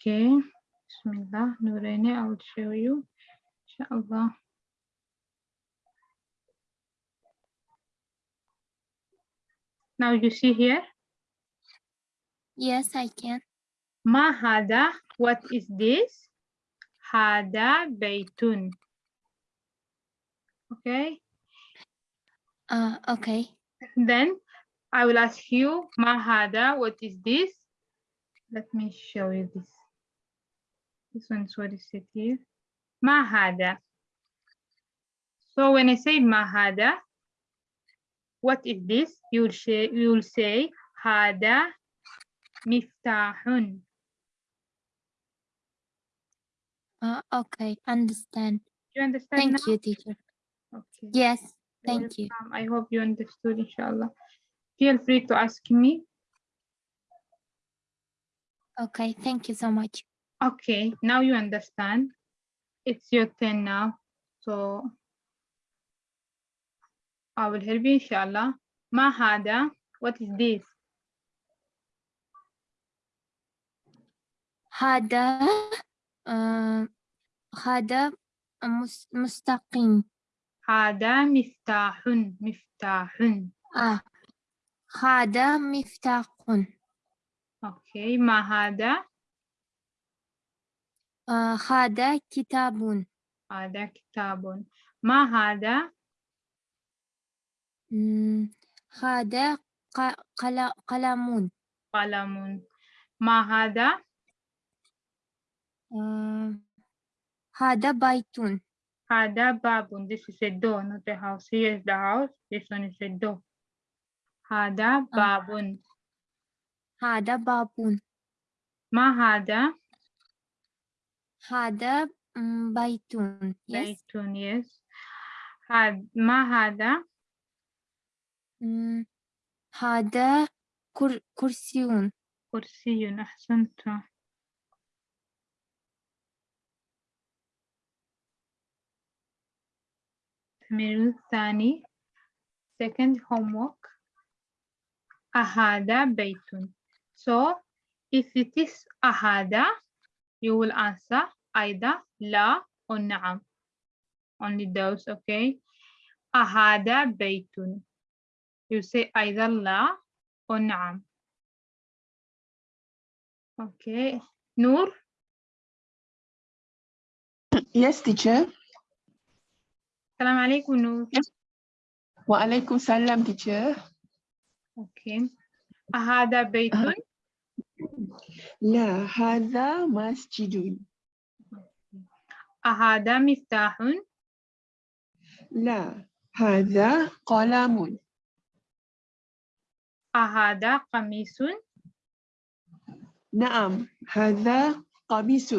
Okay, Bismillah, Nurene, I'll show you, inshallah. Now you see here? Yes, I can. Mahada, what is this? Hada Beitun. Okay. Uh, okay. Then I will ask you, Mahada, what is this? Let me show you this. This one, what is it here? Mahada. So when I say mahada, what is this? You'll say, you'll say hada miftahun. Uh, okay, understand. You understand Thank now? you, teacher. Okay. Yes, thank Welcome. you. I hope you understood, inshallah. Feel free to ask me. Okay, thank you so much. Okay, now you understand. It's your turn now. So I will help you inshallah. Mahada, what is this? Hada, uh, hada mustaqim. Hada miftahun, miftahun. Ah, hada miftahun. Okay, Mahada. آه، هذا كتاب. هذا كتاب. ما هذا؟ مم، هذا قل- قلم. قلم. ما هذا؟ آه، هذا بيت. هذا باب. This is a door, not a house. Here is the house. This one is a door. هذا باب. هذا باب. ما هذا؟ هذا مم، بيت. Yes. بيت. Yes. هذا ما هذا؟ هذا كر- كرسي. كرسي. أحسنت. التمرين الثاني. Second homework. أهذا بيت. So, if it is أهذا, you will answer either la or na'am. Only those, okay? Ahada baytun. You say either la or na'am. Okay. Noor? Yes, teacher. Salam alaikum, Noor. Wa alaikum salam, teacher. Okay. Ahada baytun. لا هذا مسجد. أهذا مفتاح. لا هذا قلم. أهذا قميص. نعم هذا قميص.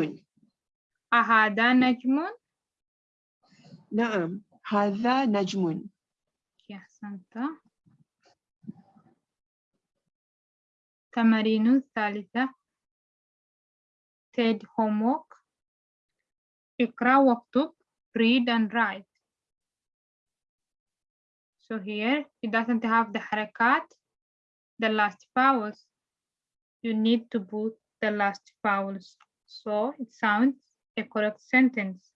أهذا نجم. نعم هذا نجم. أحسنت. تمارين الثالثة. said homework. Ikra waktub, read and write. So here it doesn't have the harakat, the last vowels. You need to put the last vowels. So it sounds a correct sentence.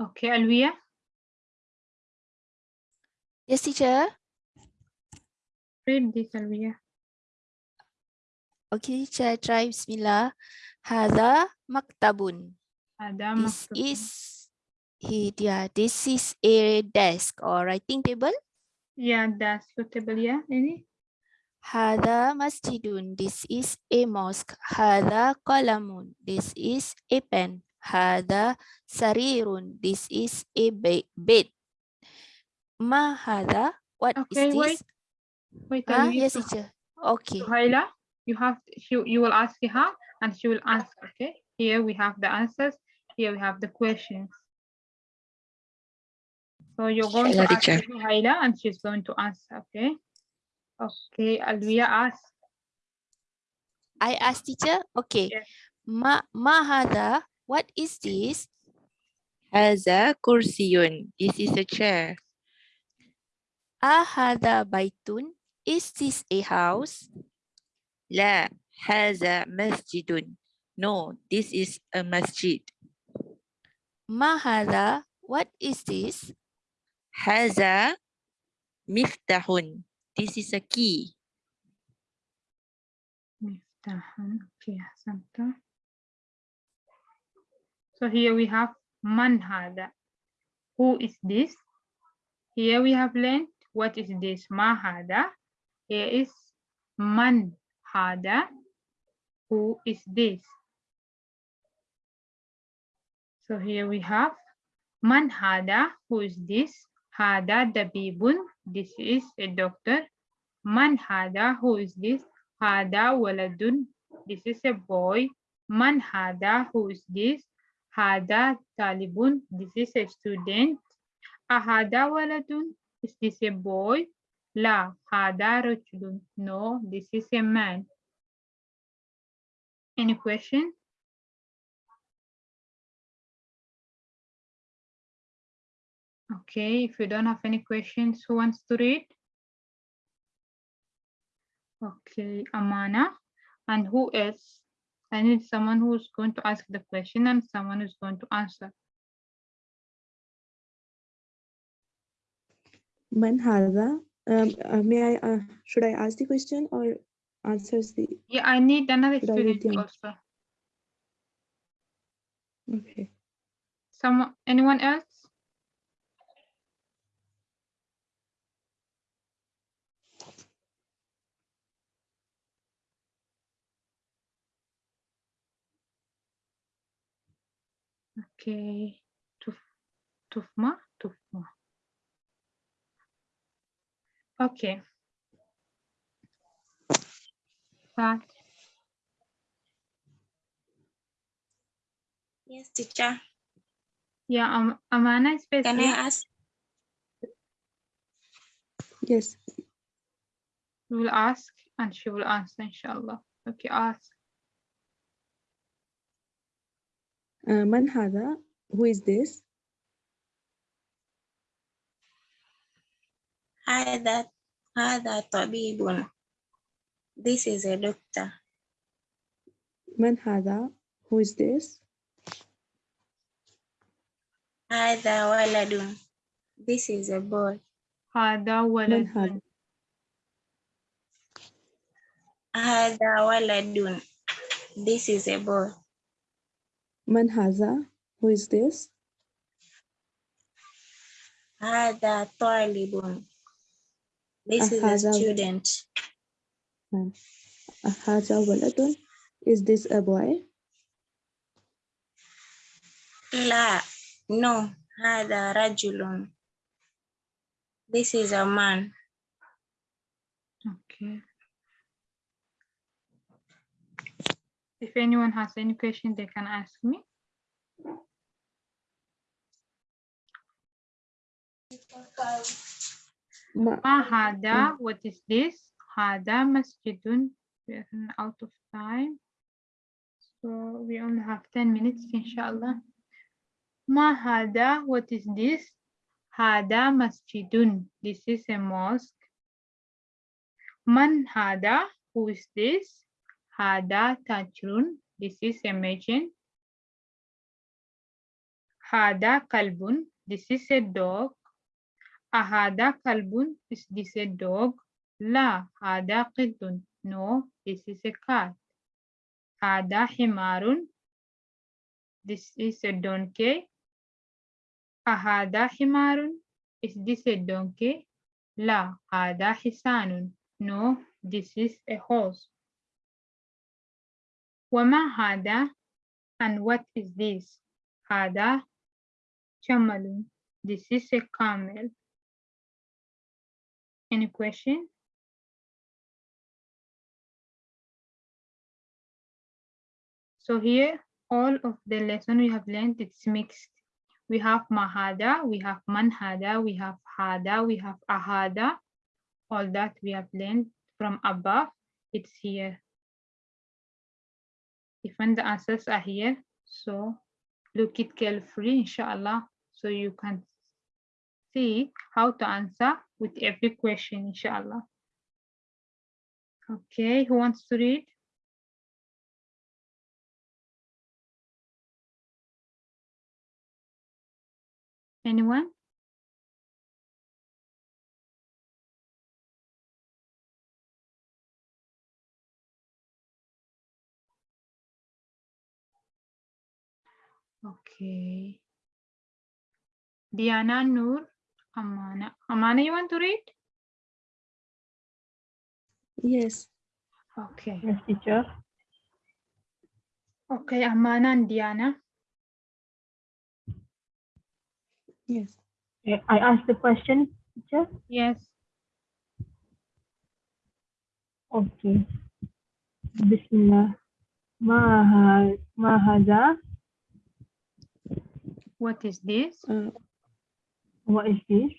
Okay, Alvia. Yes, teacher. Read this, Alvia. Okay, teacher, try Bismillah. Hada maktabun. Hada maktabun. This is, he, yeah, this is a desk or writing table. Yeah, desk table, yeah, any? Hada masjidun. This is a mosque. Hada kalamun. This is a pen. Hada sarirun. This is a bed. Mahada. What okay, is this? Wait, wait ah, yes, to, teacher. Okay. Suhaila, you have she, you will ask her and she will answer. Okay. Here we have the answers. Here we have the questions. So you're going to ask teacher. And she's going to answer. Okay. Okay. Alvia ask. I ask teacher. Okay. Yes. Ma Mahada. What is this? Haza kursiyun. This is a chair. أهذا بيت Is this a house? لا هذا مسجد. No, this is a masjid. ما هذا What is this? هذا مفتاح. This is a key. مفتاح okay أحسنت so here we have من هذا who is this here we have learned what is this? Mahada. Here is man hada. Who is this? So here we have man hada. Who is this? Hada dabibun. This is a doctor. Man hada. Who is this? Hada waladun. This is a boy. Man hada. Who is this? Hada talibun. This is a student. Ahada waladun. Is this a boy? La, hada rajulun. No, this is a man. Any question? Okay, if you don't have any questions, who wants to read? Okay, Amana. And who else? I need someone who's going to ask the question and someone who's going to answer. Man hadha? Um, uh, may I, uh, should I ask the question or answers the... Yeah, I need another experience. also. Okay. Someone, anyone else? Okay, Tufma, Tufma. Okay. Back. Yes, teacher. Yeah, um, Amana is busy. Can I ask? Yes. We will ask and she will answer, inshallah. Okay, ask. Uh, man hada? Who is this? هذا هذا طبيب. This is a doctor. man هذا who is this هذا ولد. This is a boy. هذا من ولد هذا هذا ولد. This is a boy. man هذا who is this هذا طالب. This is a هذا ولد. student. uh, هذا ولد is this a boy لا. No. هذا رجل. This is a man. Okay. If anyone has any question, they can ask me. ما ما هذا? What is this? هذا مسجد. We are running out of time. So we only have 10 minutes, inshallah. ما هذا? What is this? هذا مسجد. This is a mosque. من هذا? Who is this? هذا تاجر. This is a merchant. هذا كلب. This is a dog. أهذا كلب? Is this a dog? لا هذا قط. No, this is a cat. هذا حمار. This is a donkey. أهذا حمار? Is this a donkey? لا هذا حصان. No, this is a horse. وما هذا? And what is this? هذا جمل. This is a camel. Any question? So here, all of the lesson we have learned, it's mixed. We have mahada, we have manhada, we have hada, we have ahada. All that we have learned from above, it's here. Even the answers are here, so look it carefully, inshallah, so you can see how to answer with every question, inshallah. Okay, who wants to read? Anyone? Okay. Diana Noor Amana. Amana, you want to read? Yes. Okay. Yes, teacher. Okay, Amana and Diana. Yes. I asked the question, teacher. Yes. Okay. Bismillah. Maha Mahada. What is this? Uh, What is this?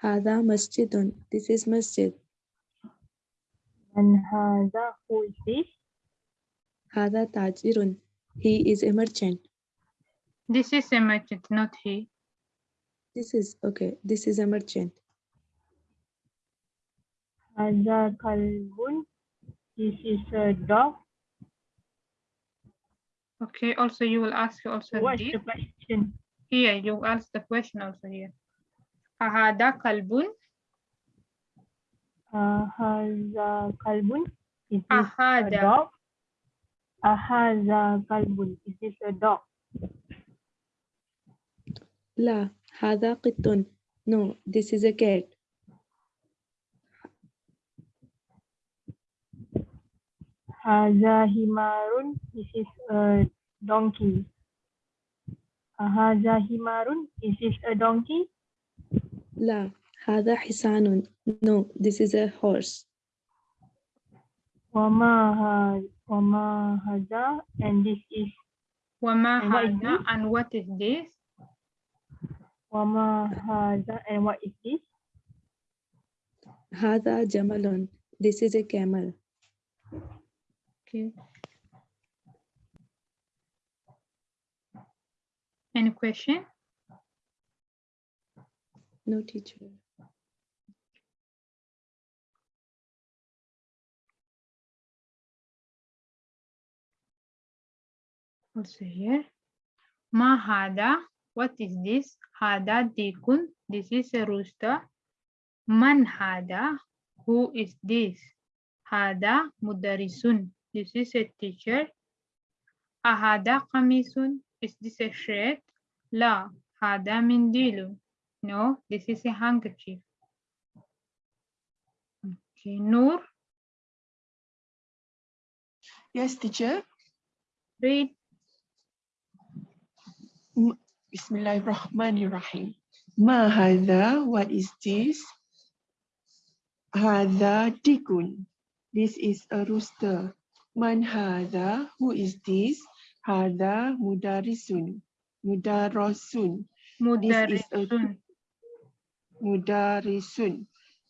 هذا مسجد. This is masjid. And Hada, who is this? هذا تاجر. He is a merchant. This is a merchant, not he. This is okay. This is a merchant. Hada Kalbun. This is a dog. Okay, also you will ask also What's this. the question? Here, you ask the question also here. Ahada kalbun. Ahada kalbun. Is this Ahada. a dog? Ahada kalbun. Is this a dog? La, hada qittun. No, this is a cat. Haza himarun. This is a donkey. Ahaza himarun. Is this a donkey? La. Hada hisanun. No, this is a horse. Wama hada. And this is. Wama hada. And what is this? Wama hada. And what is this? Hada jamalun. This is a camel. Okay. Any question? No teacher. Also here. Ma hada. What is this? Hada dikun. This is a rooster. Man hada. Who is this? Hada mudarisun. This is a teacher. Ahada kamisun. Is this a shirt? La. Hada mindilun. No, this is a handkerchief. Okay, Noor, Yes, teacher. read. Bismillahirrahmanirrahim. Ma hadha, what is this? Hadha dikun. This is a rooster. Man hadha, who is this? Hada mudarisun. Mudarasun. Mudarisun. Mudarisun.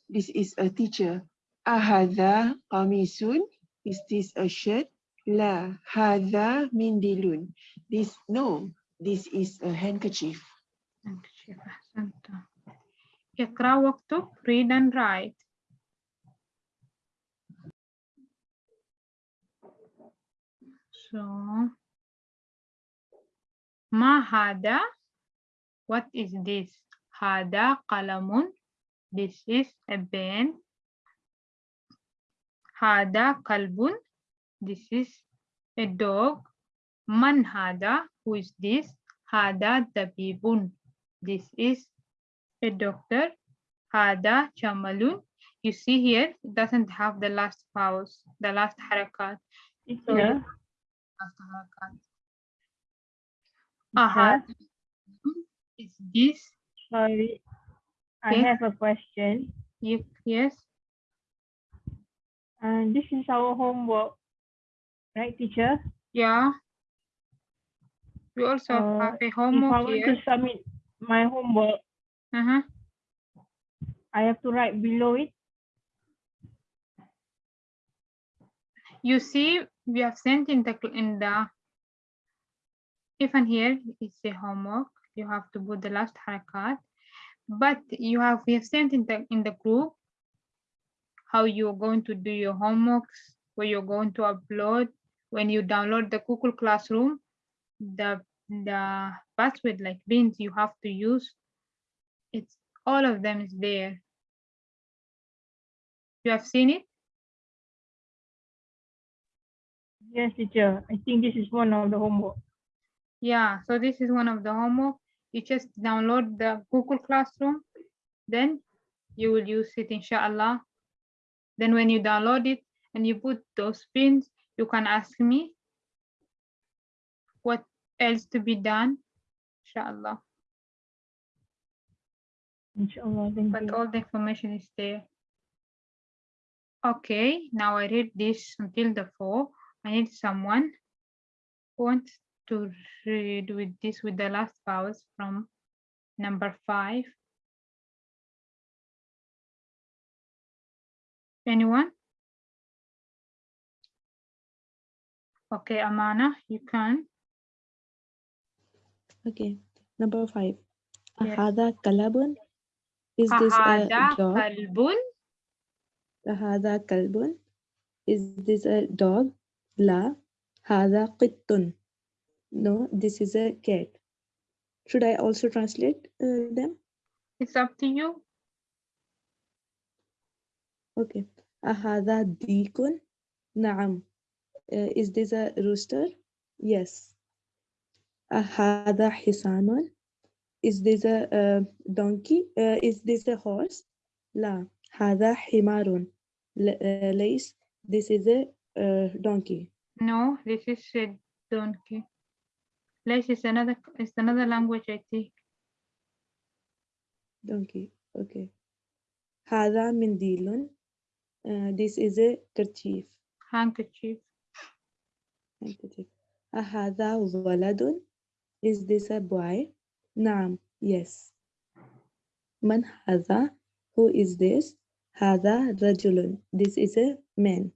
This is a teacher. Ahada qamisun. Is this a shirt? La. Hada mindilun. This, no. This is a handkerchief. Handkerchief. Ahsanta. Ikra waktu Read and write. So Mahada. What is this? Hada kalamun. This is a pen. Hada kalbun. This is a dog. Man hada. Who is this? Hada tabibun. This is a doctor. Hada chamalun. You see here, it doesn't have the last vowels, the last harakat. So, yeah teacher, Ahad. Is this? sorry. I Okay. have a question. You, yes. And this is our homework, right, teacher? Yeah. We also Uh, have a homework If I want to here. submit my homework, Uh-huh. I have to write below it. You see, we have sent in the in the even here it's a homework. You have to put the last harakat, but you have we have sent in the in the group how you're going to do your homeworks, where you're going to upload when you download the Google Classroom, the the password like bins you have to use. It's all of them is there. You have seen it? Yes, teacher. I think this is one of the homework. Yeah, so this is one of the homework. You just download the Google Classroom, then you will use it inshallah. Then when you download it and you put those pins, you can ask me what else to be done, inshallah. Inshallah. Thank But you. all the information is there. Okay, now I read this until the four. I need someone who wants to read with this with the last vowels from number five. Anyone? Okay, Amana, you can. Okay, number five. Yes. Ahada kalabun. Is this a dog? kalbun. Ahada kalbun. Is this a dog? La. Hada qittun. No, this is a cat. Should I also translate uh, them? It's up to you. Okay. Dikun. Naam. Uh, is this a rooster? Yes. Ahada hisanun. Is this a uh, donkey? Uh, is this a horse? La. Hada himarun. L- uh. This is a uh, donkey. No, this is a donkey. Lace is another is another language, I think. Donkey. Okay. Hada mindilun. Uh, this is a kerchief. Handkerchief. handkerchief. Ahada waladun. Is this a boy? Naam. Yes. Man hada. Who is this? Hada rajulun. This is a man.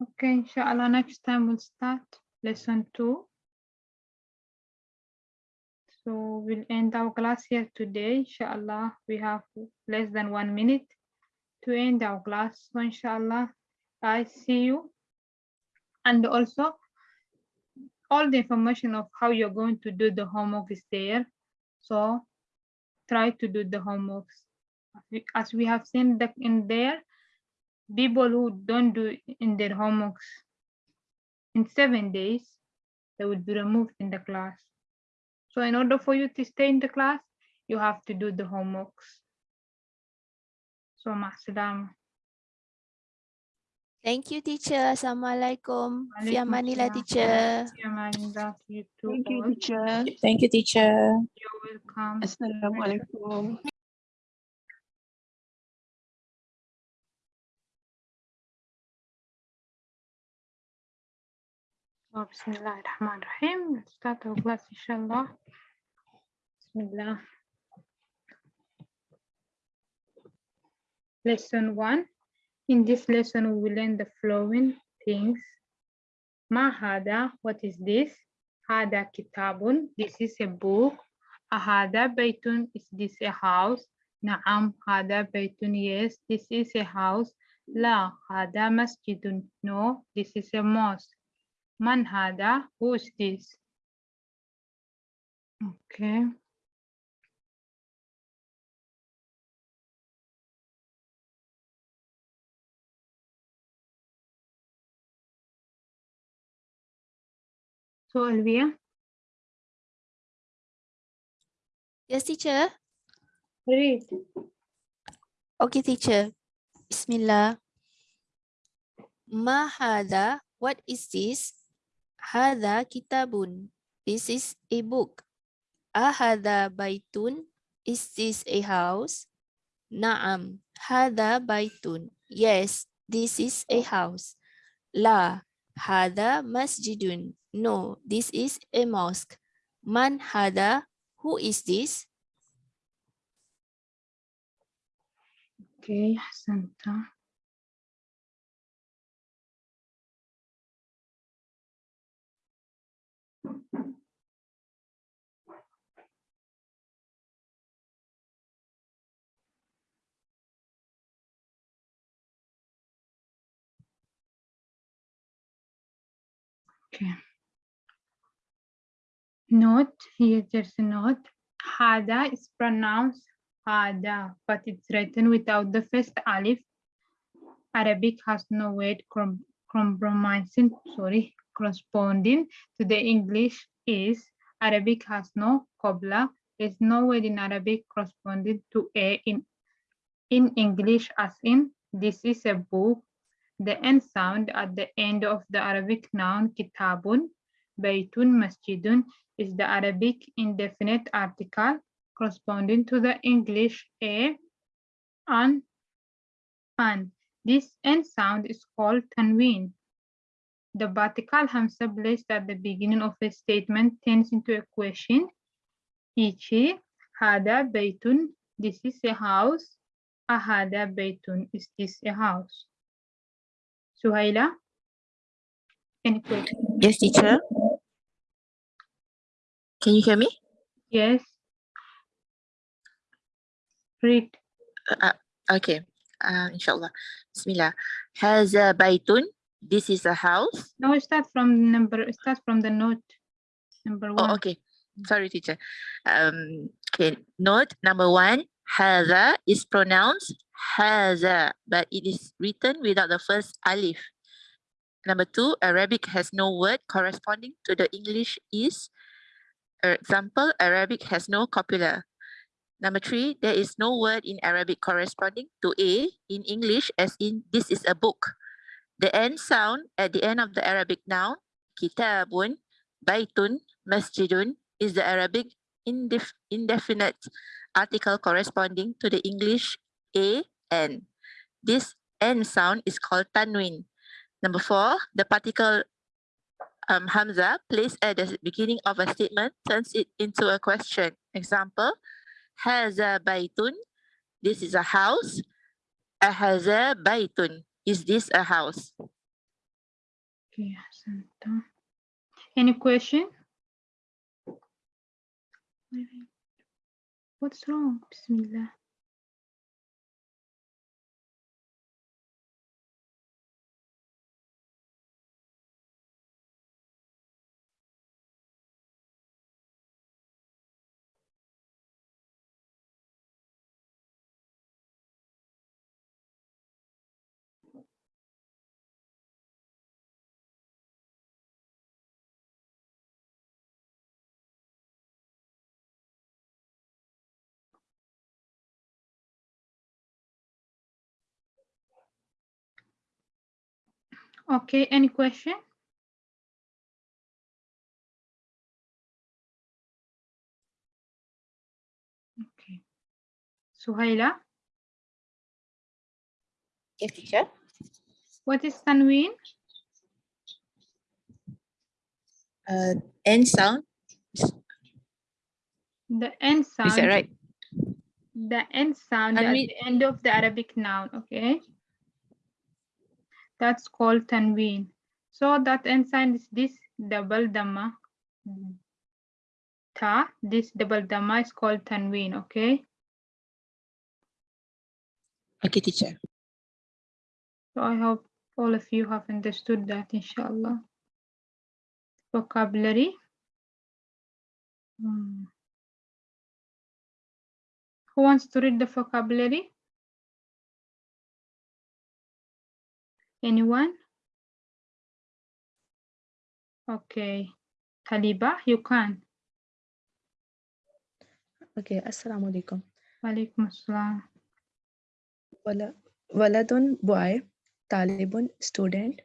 Okay, inshallah, next time we'll start lesson two. So we'll end our class here today. Inshallah, we have less than one minute to end our class. So inshallah, I see you. And also, all the information of how you're going to do the homework is there. So try to do the homeworks. As we- have seen that in there, people who don't do in their homeworks in seven days, they will be removed in the class. So in order for you to stay in the class, you have to do the homeworks. So ma'asalam. Thank you, teacher. Assalamualaikum. Fi Waalaikumsalam. teacher. Yamanillah, you too Thank you, teacher. Thank you, teacher. You're welcome. Assalamualaikum. So, Bismillah ar-Rahman ar-Rahim. Let's start our class, inshallah. Bismillah. Lesson one. In this lesson, we will learn the following things. Ma hada, what is this? Hada kitabun, this is a book. Ahada baytun, is this a house? Naam, hada baytun, yes, this is a house. La, hada masjidun, no, this is a mosque. Man hada, who is this? Okay. So Alvia, Yes, teacher. read. Okay, teacher. Bismillah. Ma hada, what is this? Hada kitabun. This is a book. Ahada baitun. Is this a house? Naam. Hada baitun. Yes, this is a house. La. Hada masjidun. No, this is a mosque. Man hada. Who is this? Okay, Santa. Okay. Note, here there's a note. Hada is pronounced Hada, but it's written without the first alif. Arabic has no com- compromising, sorry, corresponding to the English is. Arabic has no copula. There's no word in Arabic corresponding to a in, in English as in this is a book. The end sound at the end of the Arabic noun kitabun, baytun, masjidun is the Arabic indefinite article corresponding to the English a and an. This end sound is called tanween. The vertical hamza placed at the beginning of a statement turns into a question. Ichi, hada baytun, this is a house. Ahada baytun, is this a house? Suhaila? Any question? Yes, teacher. Can you hear me? Yes. Read. Okay. Uh, inshallah. Bismillah. Haza baytun. This is a house. No, start from number, start from the note. Number one. Oh, okay. Sorry, teacher. Um, okay. Note number one. Haza is pronounced haza, but it is written without the first alif. Number two, Arabic has no word corresponding to the English is. For example, Arabic has no copula. Number three, there is no word in Arabic corresponding to a in English as in this is a book. The end sound at the end of the Arabic noun, kitabun, baitun, masjidun, is the Arabic indef indefinite article corresponding to the English a n. This n sound is called tanwin. Number four, the particle um, hamza placed at the beginning of a statement turns it into a question. Example, haza baitun. This is a house. Ahaza baitun. Is this a house? Any question? What's wrong? Bismillah. Okay, any question? Okay. Suhaila, Yes, teacher. what is tanween? Uh, end sound. The end sound. Is that right? The end sound at Tanween- the end of the Arabic noun, okay? That's called tanween. So that end sign is this double dhamma. Ta, this double dhamma is called tanween, okay? Okay, teacher. So I hope all of you have understood that, inshallah. Vocabulary. Hmm. Who wants to read the vocabulary? Anyone? Okay. Taliba, you can. Okay, Assalamu alaikum. Walaikum assalam. Wala, waladun boy, talibun student,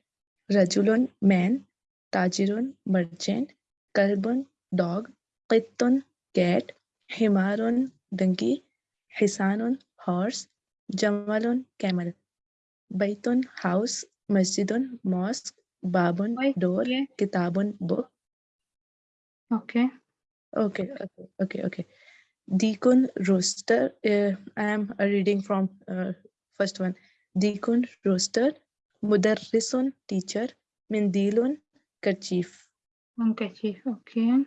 rajulun man, tajirun merchant, kalbun dog, qittun cat, himarun donkey, hisanun horse, jamalun camel, baitun house, masjidun mosque, babon, Wait, door, yeah. kitabun book. Okay. Okay, okay, okay, okay. Dikun Rooster. Uh, I am reading from uh, First one, Dikun rooster, Mudarrisun teacher, Mindilun kerchief. handkerchief. Okay.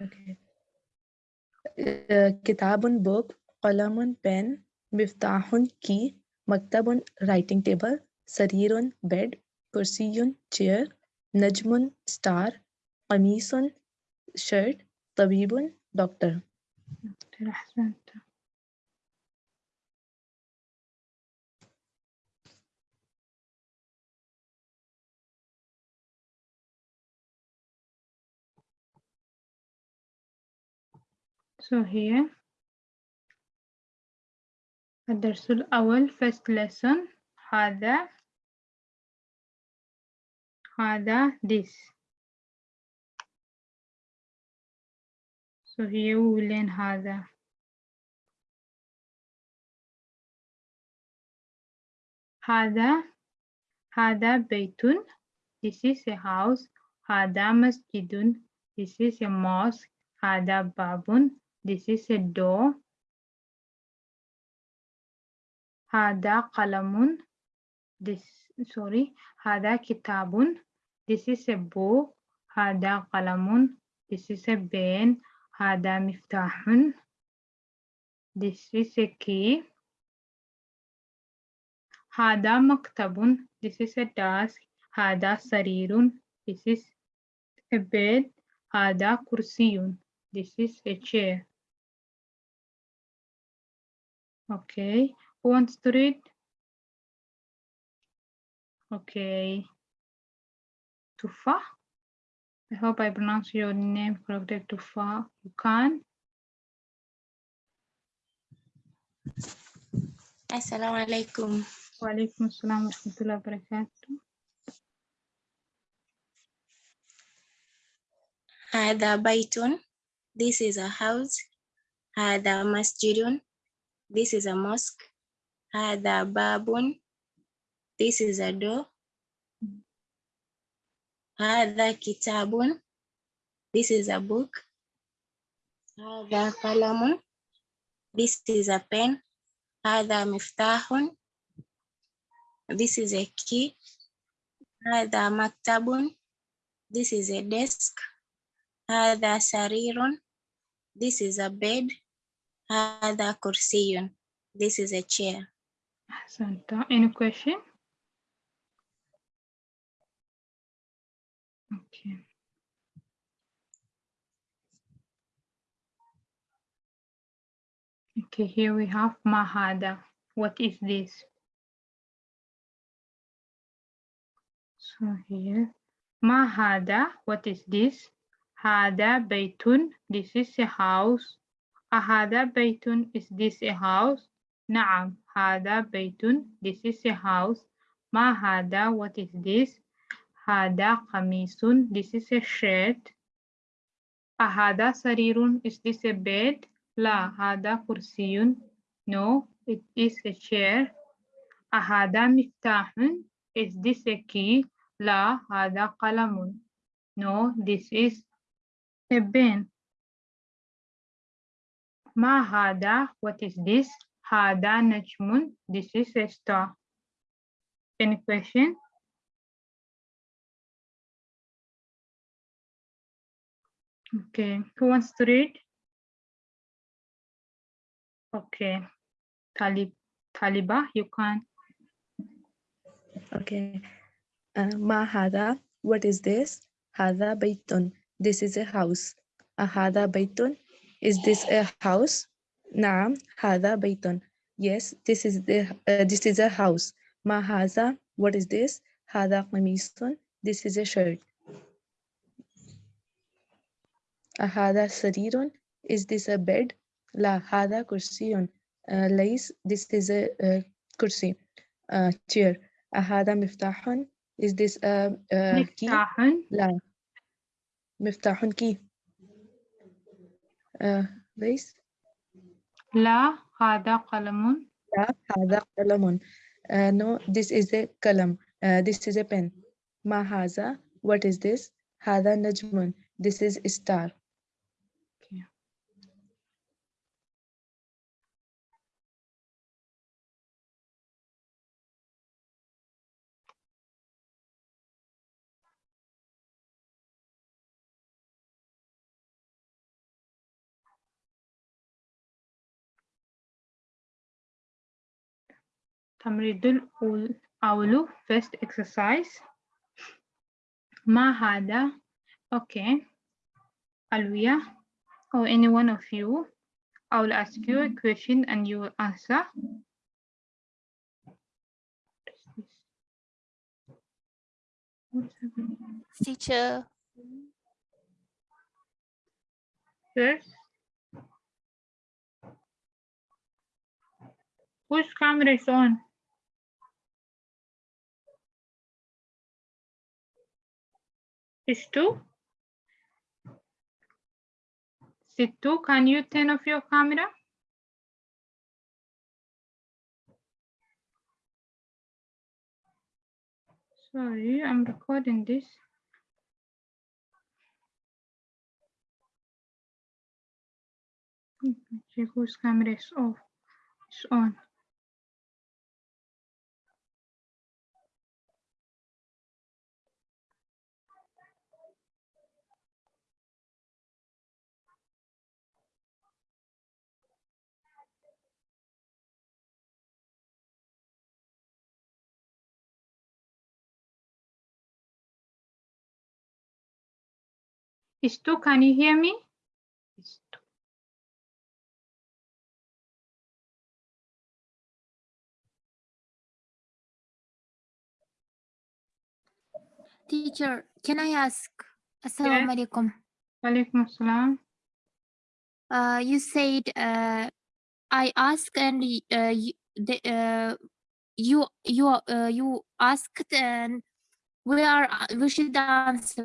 Okay. Uh, Kitabun book, Qalamun pen, Miftahun key, Maktabun, writing table. Sarirun, bed. Kursiyun, chair. Najmun, star. Qamisun, shirt. Tabibun, doctor. So here الدرس الأول first lesson هذا هذا this So here we will learn هذا هذا هذا بيت This is a house هذا مسجد This is a mosque هذا باب This is a door Hada qalamun. This, sorry. Hada kitabun. This is a book. Hada qalamun. This is a pen. Hada miftahun. This is a key. Hada maktabun. This is a desk. Hada sarirun. This is a bed. Hada kursiyun. This is a chair. Okay. who wants to read Okay Tufa I hope I pronounce your name correctly Tufa you can Assalamu alaikum. وعليكم السلام ورحمة الله وبركاته هذا بيت. This is a house. هذا مسجد. This is a mosque. Hadha babun. This is a door. Hadha kitabun. This is a book. Hadha kalamun. This is a pen. Hadha miftahun. This is a key. Hadha maktabun. This is a desk. Hadha sarirun. This is a bed. Hadha kursiyun. This is a chair. Santa, any question? Okay. Okay, here we have Mahada. What is this? So here, Mahada, what is this? Hada Baitun, this is a house. Ahada Baitun, is this a house? نعم هذا baytun. This is a house. ما هذا؟ what is this? هذا kamisun. This is a shirt. أهذا sarirun. Is this a bed? لا هذا kursiyun. No, it is a chair. أهذا miftahun. Is this a key? لا هذا qalamun. No, this is a pen. ما هذا؟ what is this? Hada This is a. Any question? Okay, who wants to read? Okay, Talib, Taliba, you can. Okay, uh, hada, what is this? Hada baytun, this is a house. Ahada baytun, is this a house? نعم هذا بيت. Yes, this is the uh, this is a house. ما هذا? What is this? هذا قميص. This is a shirt. أهذا سرير? Is this a bed? لا هذا كرسي. Uh, ليس this is a uh, كرسي. Uh, chair. أهذا مفتاح is this a, a key مفتاح لا مفتاح key uh, ليس La hada qalamun. La hada qalamun. No, this is a kalam. Uh, this is a pen. Mahaza. What is this? Hada najmun. This is star. التمرين الأول first exercise ما هذا okay Alvia or any one of you I will ask you a question and you will answer What's happening? Teacher, First, whose camera is on? Situ? Situ, can you turn off your camera? Sorry, I'm recording this. Check whose camera is off. It's on. Stu, can you hear me? Stu. Teacher, can I ask? Assalamu alaikum. Walaikum assalam. Uh, you said uh, I ask and uh, you, the, uh, you you uh, you asked and we are we should answer